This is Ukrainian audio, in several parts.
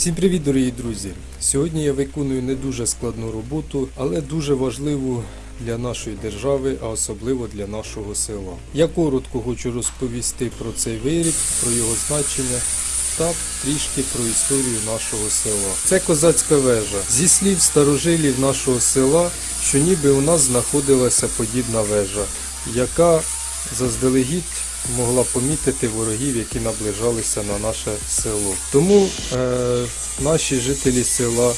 Всім привіт, дорогі друзі! Сьогодні я виконую не дуже складну роботу, але дуже важливу для нашої держави, а особливо для нашого села. Я коротко хочу розповісти про цей виріб, про його значення та трішки про історію нашого села. Це козацька вежа. Зі слів старожилів нашого села, що ніби у нас знаходилася подібна вежа, яка заздалегідь могла помітити ворогів, які наближалися на наше село. Тому е, наші жителі села,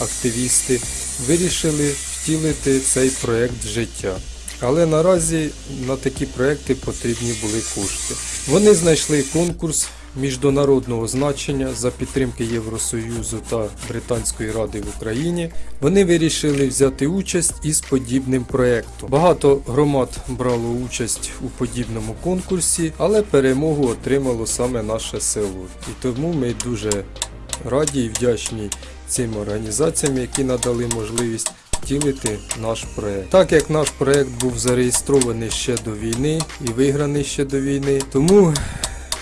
активісти, вирішили втілити цей проект в життя. Але наразі на такі проекти потрібні були кошти. Вони знайшли конкурс міжнародного значення за підтримки Євросоюзу та Британської ради в Україні. Вони вирішили взяти участь із подібним проектом. Багато громад брало участь у подібному конкурсі, але перемогу отримало саме наше село. І тому ми дуже раді і вдячні цим організаціям, які надали можливість втілити наш проект. Так як наш проект був зареєстрований ще до війни і виграний ще до війни, тому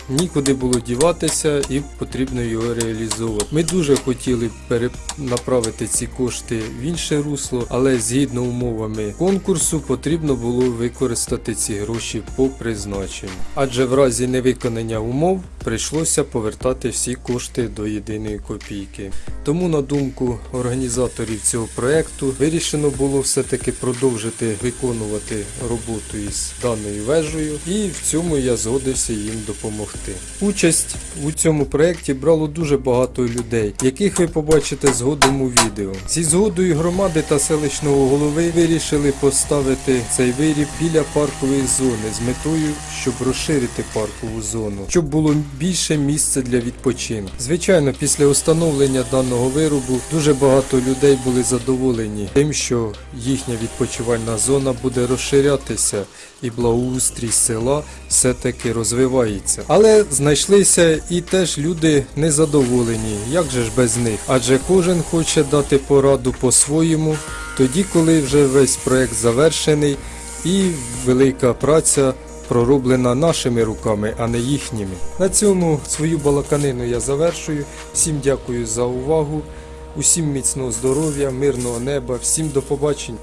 нікуди було діватися і потрібно його реалізовувати. Ми дуже хотіли перенаправити ці кошти в інше русло, але згідно умовами конкурсу потрібно було використати ці гроші по призначенню. Адже в разі невиконання умов прийшлося повертати всі кошти до єдиної копійки. Тому, на думку організаторів цього проекту, вирішено було все-таки продовжити виконувати роботу із даною вежею, і в цьому я згодився їм допомогти. Участь у цьому проєкті брало дуже багато людей, яких ви побачите згодом у відео. Зі згодою громади та селищного голови вирішили поставити цей виріб біля паркової зони з метою, щоб розширити паркову зону, щоб було більше місця для відпочинку. Звичайно, після установлення даного виробу дуже багато людей були задоволені тим, що їхня відпочивальна зона буде розширятися і благоустрій села все-таки розвивається. Але знайшлися і теж люди незадоволені. Як же ж без них? Адже кожен хоче дати пораду по-своєму, тоді, коли вже весь проект завершений і велика праця пророблена нашими руками, а не їхніми. На цьому свою балаканину я завершую. Всім дякую за увагу. Усім міцного здоров'я, мирного неба, всім до побачення.